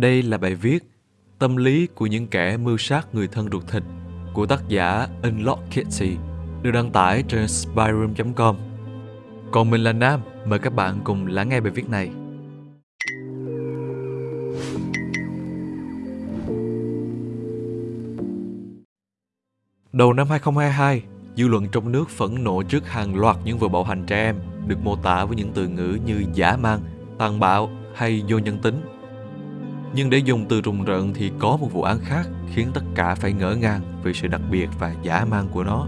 Đây là bài viết Tâm lý của những kẻ mưu sát người thân ruột thịt của tác giả Unlock Kitty được đăng tải trên spyroom.com. Còn mình là Nam, mời các bạn cùng lắng nghe bài viết này. Đầu năm 2022, dư luận trong nước phẫn nộ trước hàng loạt những vụ bạo hành trẻ em được mô tả với những từ ngữ như giả mang, tàn bạo hay vô nhân tính. Nhưng để dùng từ rùng rợn thì có một vụ án khác khiến tất cả phải ngỡ ngàng vì sự đặc biệt và giả mang của nó.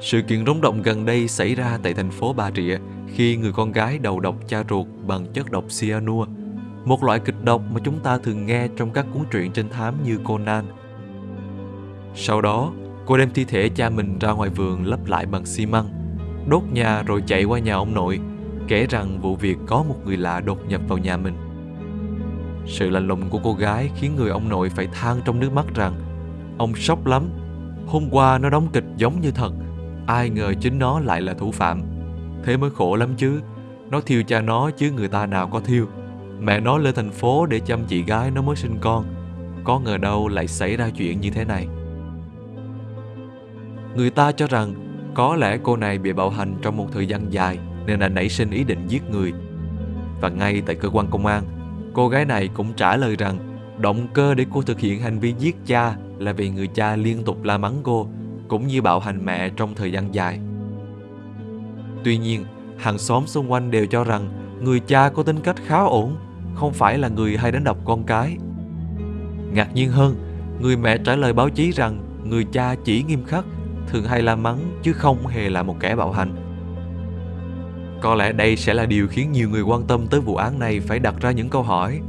Sự kiện rúng động gần đây xảy ra tại thành phố Bà Rịa khi người con gái đầu độc cha ruột bằng chất độc cyanua, một loại kịch độc mà chúng ta thường nghe trong các cuốn truyện trinh thám như Conan. Sau đó, cô đem thi thể cha mình ra ngoài vườn lấp lại bằng xi măng, đốt nhà rồi chạy qua nhà ông nội, kể rằng vụ việc có một người lạ đột nhập vào nhà mình. Sự lạnh lùng của cô gái khiến người ông nội phải than trong nước mắt rằng Ông sốc lắm, hôm qua nó đóng kịch giống như thật, ai ngờ chính nó lại là thủ phạm. Thế mới khổ lắm chứ, nó thiêu cha nó chứ người ta nào có thiêu. Mẹ nó lên thành phố để chăm chị gái nó mới sinh con, có ngờ đâu lại xảy ra chuyện như thế này. Người ta cho rằng có lẽ cô này bị bạo hành trong một thời gian dài nên đã nảy sinh ý định giết người. Và ngay tại cơ quan công an, cô gái này cũng trả lời rằng động cơ để cô thực hiện hành vi giết cha là vì người cha liên tục la mắng cô cũng như bạo hành mẹ trong thời gian dài. Tuy nhiên, hàng xóm xung quanh đều cho rằng người cha có tính cách khá ổn, không phải là người hay đánh đập con cái. Ngạc nhiên hơn, người mẹ trả lời báo chí rằng người cha chỉ nghiêm khắc, thường hay la mắng chứ không hề là một kẻ bạo hành. Có lẽ đây sẽ là điều khiến nhiều người quan tâm tới vụ án này phải đặt ra những câu hỏi.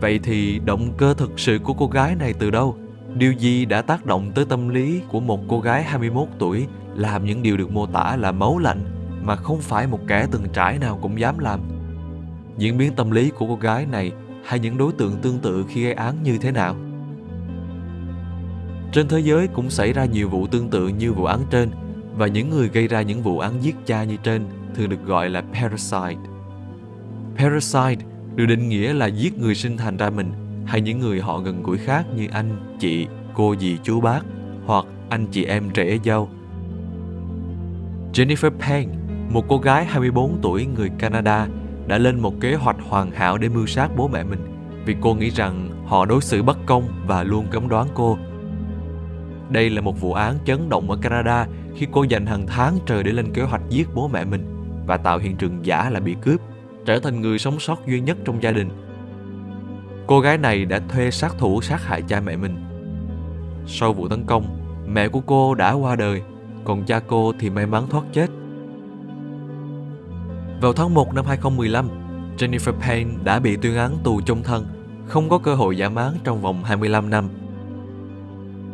Vậy thì động cơ thực sự của cô gái này từ đâu? Điều gì đã tác động tới tâm lý của một cô gái 21 tuổi làm những điều được mô tả là máu lạnh, mà không phải một kẻ từng trải nào cũng dám làm? Diễn biến tâm lý của cô gái này hay những đối tượng tương tự khi gây án như thế nào? Trên thế giới cũng xảy ra nhiều vụ tương tự như vụ án trên, và những người gây ra những vụ án giết cha như trên thường được gọi là parasite. Parasite được định nghĩa là giết người sinh thành ra mình hay những người họ gần gũi khác như anh, chị, cô dì, chú bác hoặc anh chị em trẻ dâu. Jennifer Payne, một cô gái 24 tuổi người Canada, đã lên một kế hoạch hoàn hảo để mưu sát bố mẹ mình vì cô nghĩ rằng họ đối xử bất công và luôn cấm đoán cô. Đây là một vụ án chấn động ở Canada khi cô dành hàng tháng trời để lên kế hoạch giết bố mẹ mình và tạo hiện trường giả là bị cướp, trở thành người sống sót duy nhất trong gia đình Cô gái này đã thuê sát thủ sát hại cha mẹ mình. Sau vụ tấn công, mẹ của cô đã qua đời, còn cha cô thì may mắn thoát chết. Vào tháng 1 năm 2015, Jennifer Payne đã bị tuyên án tù chung thân, không có cơ hội giảm án trong vòng 25 năm.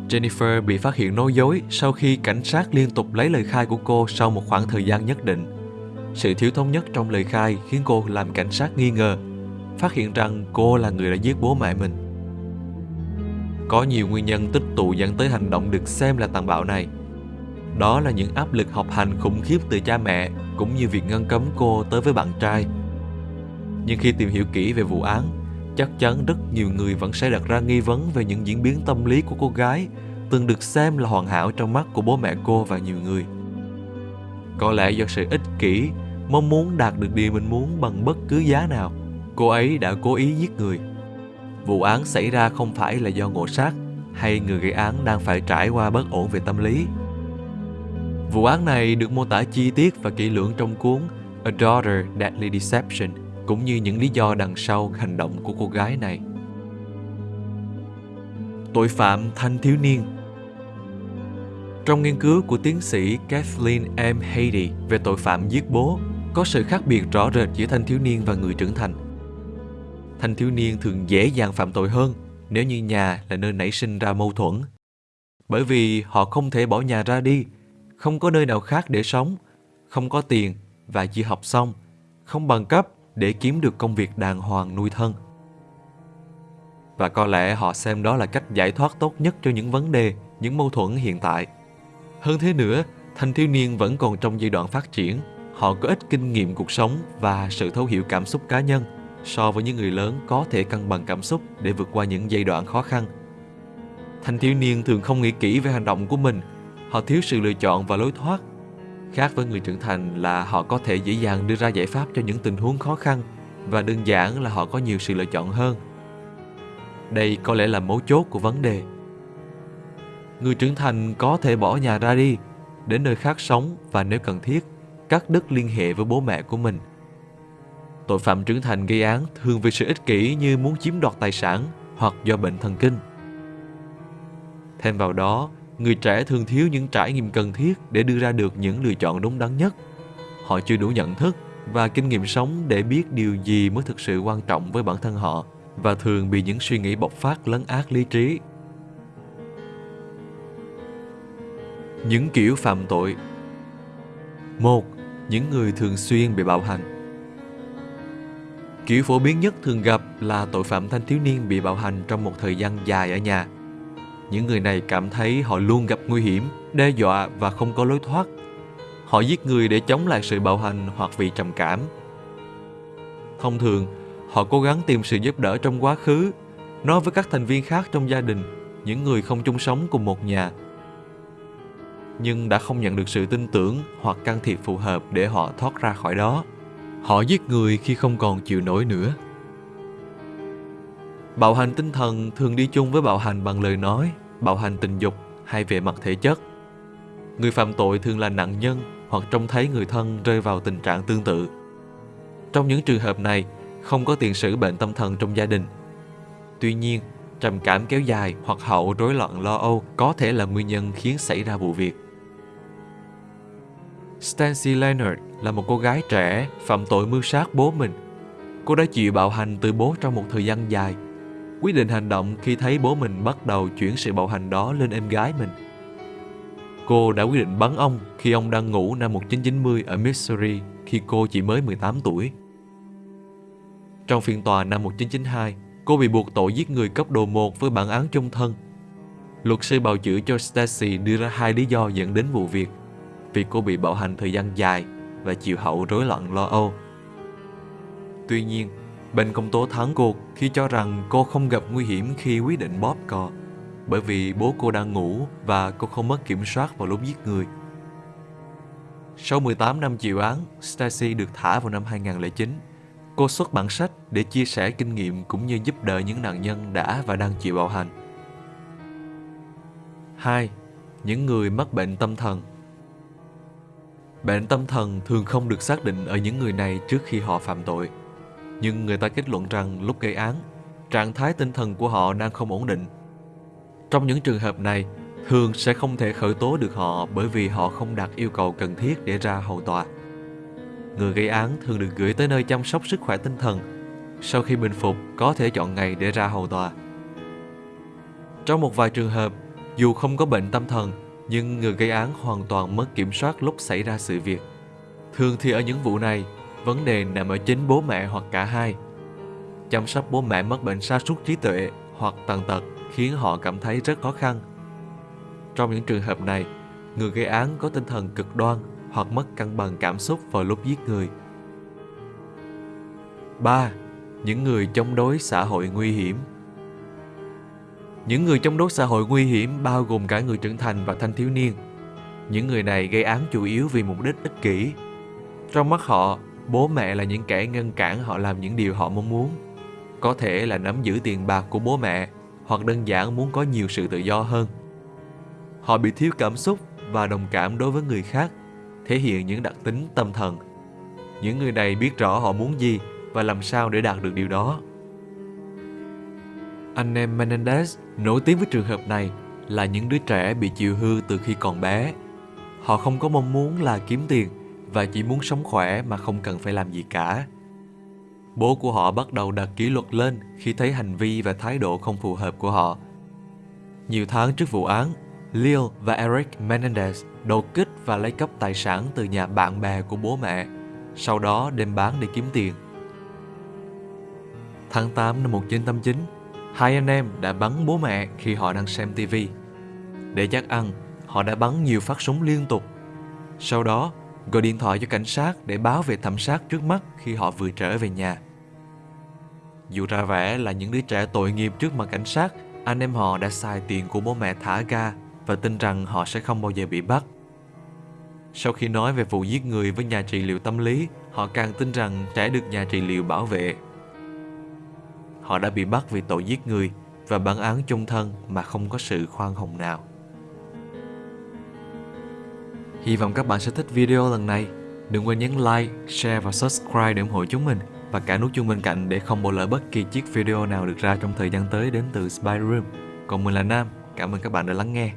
Jennifer bị phát hiện nói dối sau khi cảnh sát liên tục lấy lời khai của cô sau một khoảng thời gian nhất định. Sự thiếu thống nhất trong lời khai khiến cô làm cảnh sát nghi ngờ phát hiện rằng cô là người đã giết bố mẹ mình. Có nhiều nguyên nhân tích tụ dẫn tới hành động được xem là tàn bạo này. Đó là những áp lực học hành khủng khiếp từ cha mẹ cũng như việc ngăn cấm cô tới với bạn trai. Nhưng khi tìm hiểu kỹ về vụ án, chắc chắn rất nhiều người vẫn sẽ đặt ra nghi vấn về những diễn biến tâm lý của cô gái từng được xem là hoàn hảo trong mắt của bố mẹ cô và nhiều người. Có lẽ do sự ích kỷ, mong muốn đạt được điều mình muốn bằng bất cứ giá nào cô ấy đã cố ý giết người. Vụ án xảy ra không phải là do ngộ sát hay người gây án đang phải trải qua bất ổn về tâm lý. Vụ án này được mô tả chi tiết và kỹ lưỡng trong cuốn A Daughter Deadly Deception cũng như những lý do đằng sau hành động của cô gái này. Tội phạm thanh thiếu niên trong nghiên cứu của tiến sĩ Kathleen M. Hady về tội phạm giết bố, có sự khác biệt rõ rệt giữa thanh thiếu niên và người trưởng thành thanh thiếu niên thường dễ dàng phạm tội hơn nếu như nhà là nơi nảy sinh ra mâu thuẫn. Bởi vì họ không thể bỏ nhà ra đi, không có nơi nào khác để sống, không có tiền và chưa học xong, không bằng cấp để kiếm được công việc đàng hoàng nuôi thân. Và có lẽ họ xem đó là cách giải thoát tốt nhất cho những vấn đề, những mâu thuẫn hiện tại. Hơn thế nữa, thanh thiếu niên vẫn còn trong giai đoạn phát triển, họ có ít kinh nghiệm cuộc sống và sự thấu hiểu cảm xúc cá nhân so với những người lớn có thể cân bằng cảm xúc để vượt qua những giai đoạn khó khăn. Thanh thiếu niên thường không nghĩ kỹ về hành động của mình, họ thiếu sự lựa chọn và lối thoát. Khác với người trưởng thành là họ có thể dễ dàng đưa ra giải pháp cho những tình huống khó khăn và đơn giản là họ có nhiều sự lựa chọn hơn. Đây có lẽ là mấu chốt của vấn đề. Người trưởng thành có thể bỏ nhà ra đi, đến nơi khác sống và nếu cần thiết, cắt đứt liên hệ với bố mẹ của mình. Tội phạm trưởng thành gây án thường vì sự ích kỷ như muốn chiếm đoạt tài sản hoặc do bệnh thần kinh. Thêm vào đó, người trẻ thường thiếu những trải nghiệm cần thiết để đưa ra được những lựa chọn đúng đắn nhất. Họ chưa đủ nhận thức và kinh nghiệm sống để biết điều gì mới thực sự quan trọng với bản thân họ và thường bị những suy nghĩ bộc phát lấn át lý trí. Những kiểu phạm tội một Những người thường xuyên bị bạo hành Kiểu phổ biến nhất thường gặp là tội phạm thanh thiếu niên bị bạo hành trong một thời gian dài ở nhà. Những người này cảm thấy họ luôn gặp nguy hiểm, đe dọa và không có lối thoát. Họ giết người để chống lại sự bạo hành hoặc vì trầm cảm. Thông thường, họ cố gắng tìm sự giúp đỡ trong quá khứ, nói với các thành viên khác trong gia đình, những người không chung sống cùng một nhà. Nhưng đã không nhận được sự tin tưởng hoặc can thiệp phù hợp để họ thoát ra khỏi đó. Họ giết người khi không còn chịu nổi nữa. Bạo hành tinh thần thường đi chung với bạo hành bằng lời nói, bạo hành tình dục hay về mặt thể chất. Người phạm tội thường là nạn nhân hoặc trông thấy người thân rơi vào tình trạng tương tự. Trong những trường hợp này, không có tiền sử bệnh tâm thần trong gia đình. Tuy nhiên, trầm cảm kéo dài hoặc hậu rối loạn lo âu có thể là nguyên nhân khiến xảy ra vụ việc. Stancy Leonard là một cô gái trẻ phạm tội mưu sát bố mình. Cô đã chịu bạo hành từ bố trong một thời gian dài. Quyết định hành động khi thấy bố mình bắt đầu chuyển sự bạo hành đó lên em gái mình. Cô đã quyết định bắn ông khi ông đang ngủ năm 1990 ở Missouri khi cô chỉ mới 18 tuổi. Trong phiên tòa năm 1992, cô bị buộc tội giết người cấp độ 1 với bản án chung thân. Luật sư bào chữa cho Stacy đưa ra hai lý do dẫn đến vụ việc vì cô bị bạo hành thời gian dài và chịu hậu rối loạn lo âu. Tuy nhiên, bên công tố thắng cuộc khi cho rằng cô không gặp nguy hiểm khi quyết định bóp cò bởi vì bố cô đang ngủ và cô không mất kiểm soát vào lúc giết người. Sau 18 năm chịu án, Stacy được thả vào năm 2009. Cô xuất bản sách để chia sẻ kinh nghiệm cũng như giúp đỡ những nạn nhân đã và đang chịu bạo hành. 2. Những người mắc bệnh tâm thần Bệnh tâm thần thường không được xác định ở những người này trước khi họ phạm tội. Nhưng người ta kết luận rằng lúc gây án, trạng thái tinh thần của họ đang không ổn định. Trong những trường hợp này, thường sẽ không thể khởi tố được họ bởi vì họ không đạt yêu cầu cần thiết để ra hầu tòa. Người gây án thường được gửi tới nơi chăm sóc sức khỏe tinh thần. Sau khi bình phục, có thể chọn ngày để ra hầu tòa. Trong một vài trường hợp, dù không có bệnh tâm thần, nhưng người gây án hoàn toàn mất kiểm soát lúc xảy ra sự việc. Thường thì ở những vụ này, vấn đề nằm ở chính bố mẹ hoặc cả hai. Chăm sóc bố mẹ mất bệnh sa sút trí tuệ hoặc tàn tật khiến họ cảm thấy rất khó khăn. Trong những trường hợp này, người gây án có tinh thần cực đoan hoặc mất cân bằng cảm xúc vào lúc giết người. 3. Những người chống đối xã hội nguy hiểm những người chống đối xã hội nguy hiểm bao gồm cả người trưởng thành và thanh thiếu niên. Những người này gây án chủ yếu vì mục đích ích kỷ. Trong mắt họ, bố mẹ là những kẻ ngăn cản họ làm những điều họ mong muốn. Có thể là nắm giữ tiền bạc của bố mẹ hoặc đơn giản muốn có nhiều sự tự do hơn. Họ bị thiếu cảm xúc và đồng cảm đối với người khác, thể hiện những đặc tính tâm thần. Những người này biết rõ họ muốn gì và làm sao để đạt được điều đó. Anh em Menendez nổi tiếng với trường hợp này là những đứa trẻ bị chịu hư từ khi còn bé. Họ không có mong muốn là kiếm tiền và chỉ muốn sống khỏe mà không cần phải làm gì cả. Bố của họ bắt đầu đặt kỷ luật lên khi thấy hành vi và thái độ không phù hợp của họ. Nhiều tháng trước vụ án, Leo và Eric Menendez đột kích và lấy cắp tài sản từ nhà bạn bè của bố mẹ, sau đó đem bán để kiếm tiền. Tháng 8 năm 1989, Hai anh em đã bắn bố mẹ khi họ đang xem tivi. Để chắc ăn, họ đã bắn nhiều phát súng liên tục. Sau đó, gọi điện thoại cho cảnh sát để báo về thẩm sát trước mắt khi họ vừa trở về nhà. Dù ra vẻ là những đứa trẻ tội nghiệp trước mặt cảnh sát, anh em họ đã xài tiền của bố mẹ thả ga và tin rằng họ sẽ không bao giờ bị bắt. Sau khi nói về vụ giết người với nhà trị liệu tâm lý, họ càng tin rằng trẻ được nhà trị liệu bảo vệ. Họ đã bị bắt vì tội giết người và bản án chung thân mà không có sự khoan hồng nào. Hy vọng các bạn sẽ thích video lần này. Đừng quên nhấn like, share và subscribe để ủng hộ chúng mình và cả nút chuông bên cạnh để không bỏ lỡ bất kỳ chiếc video nào được ra trong thời gian tới đến từ Spy Room. Còn mình là Nam, cảm ơn các bạn đã lắng nghe.